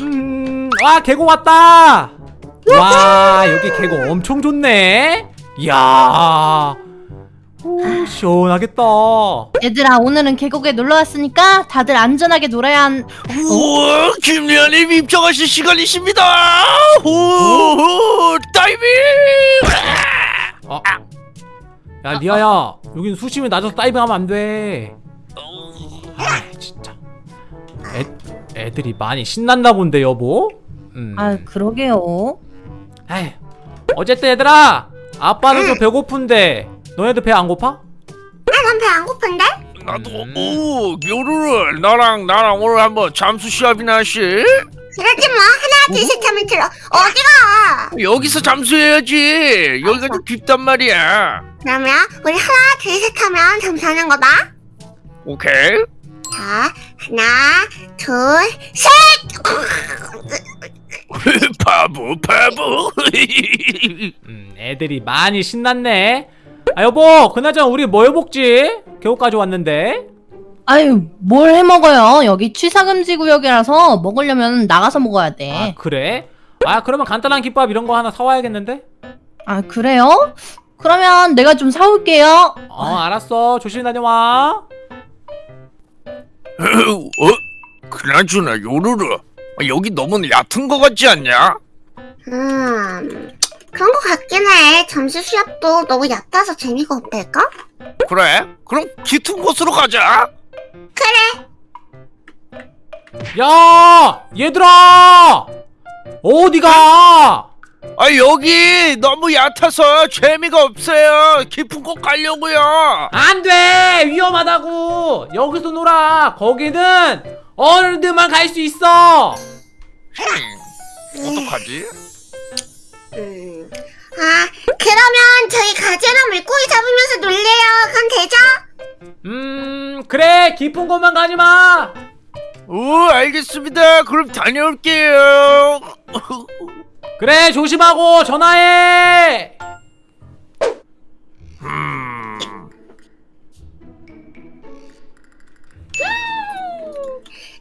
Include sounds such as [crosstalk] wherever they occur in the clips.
음, 와 계곡 왔다. 와 여기 계곡 엄청 좋네. 이야, 오, 시원하겠다. 얘들아 오늘은 계곡에 놀러 왔으니까 다들 안전하게 놀아야 한. 우와 김리아님 입장하실 시간이십니다 오 다이빙 어. 야 리아야, 여긴 수심이 낮아서 다이빙하면 안 돼. 아 진짜. 애 애들이 많이 신났나 본데 여보. 음. 아 그러게요. 에이, 어쨌든 얘들아, 아빠는 좀 배고픈데 너네들 배안 고파? 난배 안 고픈데? 나도 오 요루루 나랑 나랑 오늘 한번 잠수 시합이나 하시 그러지 마 하나 둘셋 하면 들어 어디가 여기서 잠수해야지 여기가 좀 깊단 말이야 그러면 우리 하나 둘셋 하면 잠수하는 거다 오케이 자 하나 둘 셋 [laughs] 바보 바보 [laughs] 음, 애들이 많이 신났네. 아 여보, 그나저나 우리 뭐 해먹지? 계곡까지 왔는데. 아유 뭘 해 먹어요? 여기 취사금지 구역이라서 먹으려면 나가서 먹어야 아 돼. 그래? 아 그러면 간단한 김밥 이런 거 하나 사와야겠는데? 아 그래요? 그러면 내가 좀 사올게요. 어 알았어. 조심히 다녀와. [laughs] 어? 그나저나 요루루 여기 너무 얕은 거 같지 않냐? 음 그런 거 같긴 해 잠수 시합도 너무 얕아서 재미가 없달까? 그래? 그럼 깊은 곳으로 가자 야 얘들아 어디가? 아 여기 너무 얕아서 재미가 없어요. 깊은 곳 가려고요. 안돼! 위험하다고! 여기서 놀아! 거기는 어른들만 갈 수 있어! 어떡하지? 음. 아 그러면 저희 가재나 물고기 잡으면서 놀래요. 그럼 되죠? 음 그래! 깊은 곳만 가지마! 오 알겠습니다. 그럼 다녀올게요 [laughs] 그래 조심하고 전화해. 음,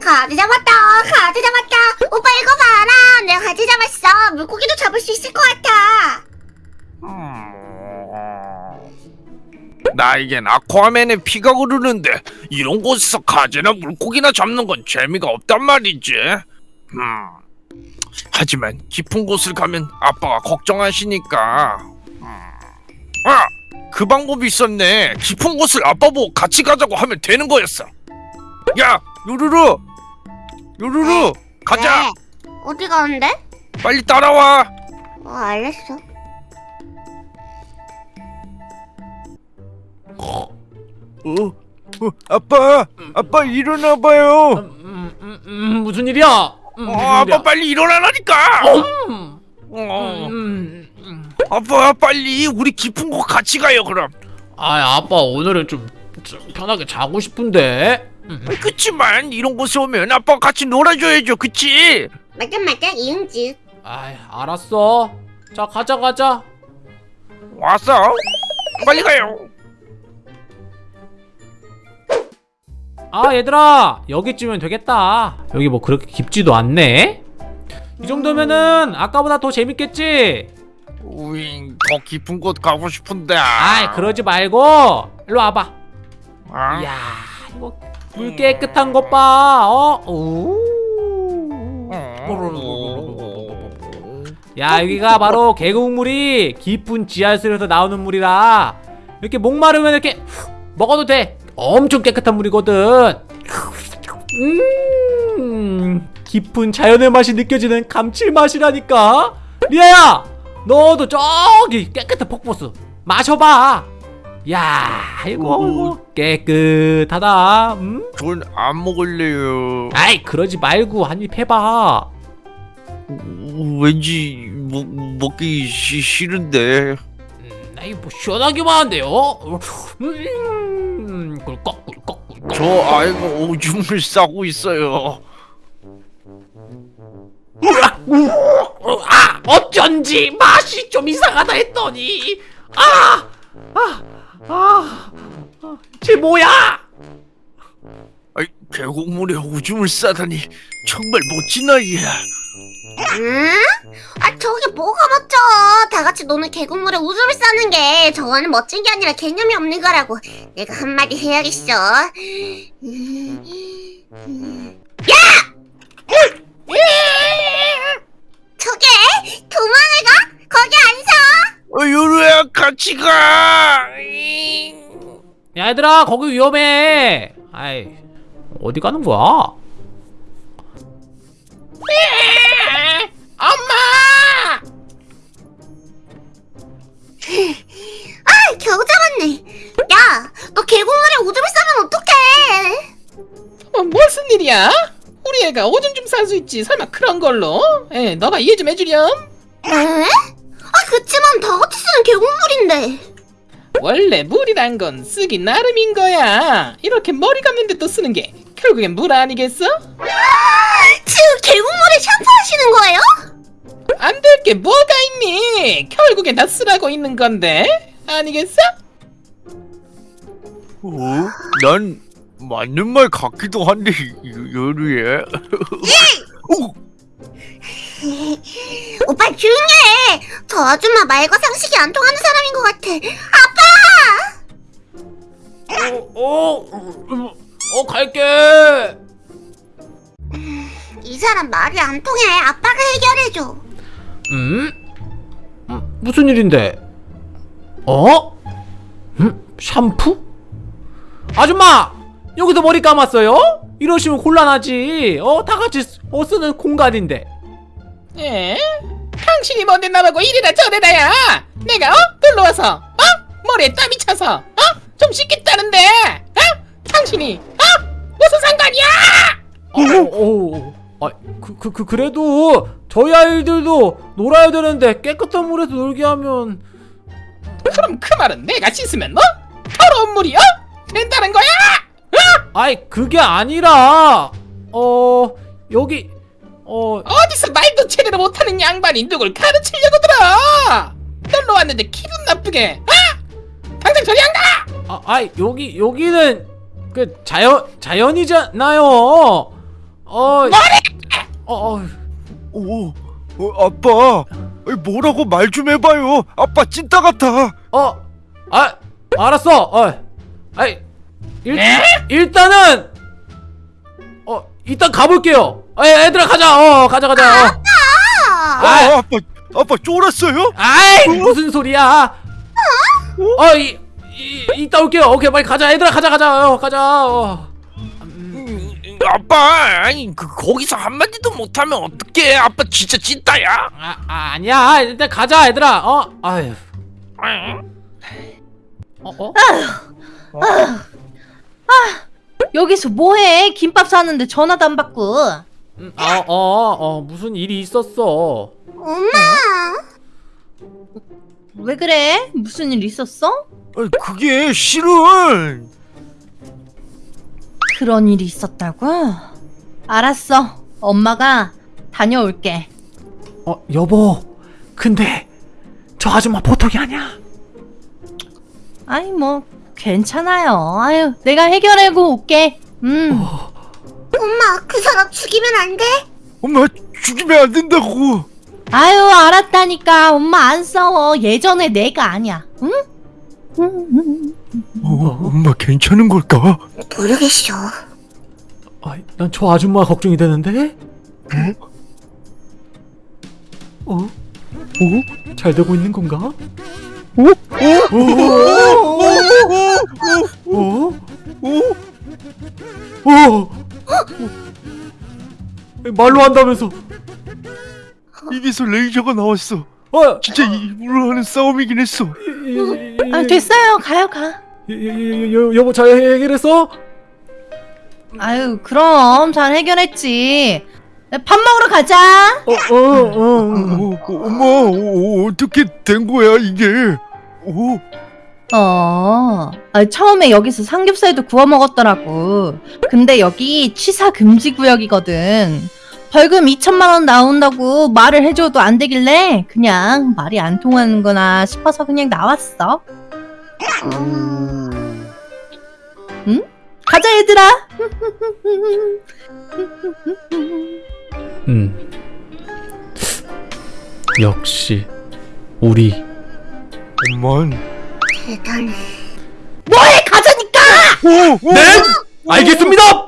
가재 잡았다 가재 잡았다. 오빠 이거 봐라. 내가 가재 잡았어. 물고기도 잡을 수 있을 것 같아. 나에겐 아쿠아맨의 피가 흐르는데 이런 곳에서 가재나 물고기나 잡는 건 재미가 없단 말이지. 음, 하지만 깊은 곳을 가면 아빠가 걱정하시니까 음. 아! 그 방법이 있었네 깊은 곳을 아빠 보고 같이 가자고 하면 되는 거였어 야 요루루 요루루 가자 네. 어디 가는데? 빨리 따라와 어 알겠어 어? 어 아빠 아빠 일어나봐요 음, 음, 음, 무슨 일이야 음, 어, 무슨 아빠? 빨리 일어나라니까 음, 어. 음, 음. 아빠 빨리 우리 깊은 곳 같이 가요 그럼 아 아빠 오늘은 좀, 좀 편하게 자고 싶은데 음. 그치만 이런 곳에 오면 아빠가 같이 놀아줘야죠 그치? 맞아 맞아 이응지 아 알았어 자 가자 가자 왔어 빨리 가요 아 얘들아! 여기쯤이면 되겠다. 여기 뭐 그렇게 깊지도 않네? 이 정도면은 아까보다 더 재밌겠지? 우잉 더 깊은 곳 가고 싶은데. 아이 그러지 말고. 일로 와봐. 아, 이야 이거 물 깨끗한 것봐. 어? 오. 야 여기가 바로 계곡물이 깊은 지하수에서 나오는 물이라 이렇게 목마르면 이렇게 후, 먹어도 돼 엄청 깨끗한 물이거든. 음 깊은 자연의 맛이 느껴지는 감칠맛이라니까. 리아야 너도 저기 깨끗한 폭포수 마셔봐. 야 이거 깨끗하다. 음? 전 안 먹을래요. 아이 그러지 말고 한 입 해봐. 오, 왠지 먹, 먹기 시, 싫은데. 음, 아이 뭐 시원하기만 한데요? 음 꿀꺽 꿀꺽 꿀꺽. 저 아이가 오줌을 싸고 있어요. 아 어쩐지 맛이 좀 이상하다 했더니. 아아 아 쟤 뭐야? 아이, 계곡물에 오줌을 싸다니 정말 멋진 아이야. 응? 아 저게 뭐가 멋져 다 같이 노는 계곡물에 우주를 싸는 게 저거는 멋진 게 아니라 개념이 없는 거라고 내가 한마디 해야겠어. 야! 저게 도망을 가? 거기 안 서? 어, 요루야 같이 가. 잉. 야 얘들아 거기 위험해 아이 어디 가는 거야 아 겨우 잡았네 야너 계곡물에 오줌을 싸면 어떡해 어, 무슨 일이야? 우리 애가 오줌 좀 쌀 수 있지. 설마 그런 걸로? 에, 너가 이해 좀 해주렴. 에? 아 그치만 다 같이 쓰는 계곡물인데 원래 물이란 건 쓰기 나름인 거야. 이렇게 머리 감는데 또 쓰는 게 결국엔 물 아니겠어? 지금 계곡물에 샴푸하시는 거예요? 안될게 뭐가 있니? 결국엔 다 쓰라고 있는 건데 아니겠어? 어? 난 맞는 말 같기도 한데 요- 요루야. 어, [laughs] 오빠 조용히 해! 저 아줌마 말과 상식이 안 통하는 사람인 것 같아. 어, 어, 어 갈게 이 사람 말이 안 통해. 아빠가 해결해줘. 음? 음, 무슨 일인데? 어? 음? 샴푸? 아줌마! 여기서 머리 감았어요? 이러시면 곤란하지. 어? 다 같이 쓰- 어, 쓰는 공간인데. 에? 당신이 뭔데 나보고 이래라 저래라야. 내가 어? 놀러 와서 어? 머리에 땀이 차서 어? 좀 씻겠다는데 어? 당신이 어? 무슨 상관이야? 어, 어, 어. 아, 그, 그, 그, 그래도 저희 아이들도 놀아야 되는데 깨끗한 물에서 놀게 하면 그럼 그 말은 내가 씻으면 뭐? 더러운 물이 어? 된다는 거야? 아이 그게 아니라 어 여기 어 어디서 말도 제대로 못하는 양반이 누굴 가르치려고 들어? 놀러 왔는데 기분 나쁘게 어? 당장 저리 안 가! 아, 아이 여기 여기는 그 자연 자연이잖아요. 어. 어, 어, 오, 어, 아빠, 뭐라고 말 좀 해봐요. 아빠 찐따 같아. 어, 아, 알았어. 어, 아이 일, 네? 일단은 어 일단 가볼게요. 아, 애들아 가자. 어, 가자 가자. 어. 아, 아, 아빠, 아빠 쫄았어요? 아이 무슨 소리야? 어, 이, 이 이따 올게요. 오케이 빨리 가자. 얘들아 가자 가자. 어, 가자. 어. 음, 아빠, 아니 그 거기서 한 마디도 못하면 어떡해? 아빠 진짜 찐따야. 아, 아 아니야. 일단 가자 얘들아. 어, 아유. 어, 어? 여기서 뭐해? 김밥 사는데 전화도 안 받고. 음, 어, 어, 어, 무슨 일이 있었어. 엄마. 왜 그래? 무슨 일 있었어? 아이, 그게 실은 그런 일이 있었다고? 알았어. 엄마가 다녀올게. 어, 여보. 근데 저 아줌마 보통이 아니야. 아이 뭐 괜찮아요. 아유 내가 해결하고 올게. 음. 엄마, 그 사람 죽이면 안 돼? 엄마 죽이면 안 된다고. 아유 알았다니까. 엄마 안 싸워. 예전에 내가 아니야. 응? 음, 어, 엄마 괜찮은 걸까? 모르겠어. 아, 난 저 아줌마 걱정이 되는데. 어? 어? 어? 잘 되고 있는 건가? 어? 어? 어? 어? 어? 말로 한다면서? 입에서 레이저가 나왔어. 어? 진짜 입으로 하는 싸움이긴 했어. 아 됐어요. 가요 가. 여, 여보 잘 해결했어? 아유 그럼 잘 해결했지. 밥 먹으러 가자. 어, 어, 어, 어. 어, 어, 엄마 어, 어떻게 된 거야 이게? 어, 어, 아, 처음에 여기서 삼겹살도 구워 먹었더라고. 근데 여기 취사 금지 구역이거든. 벌금 2천만원 나온다고 말을 해줘도 안 되길래 그냥 말이 안 통하는구나 싶어서 그냥 나왔어. 응? 가자 얘들아. 음 역시 우리 엄만. 대단해 뭐해 가자니까! 오, 오, 네? 오, 알겠습니다!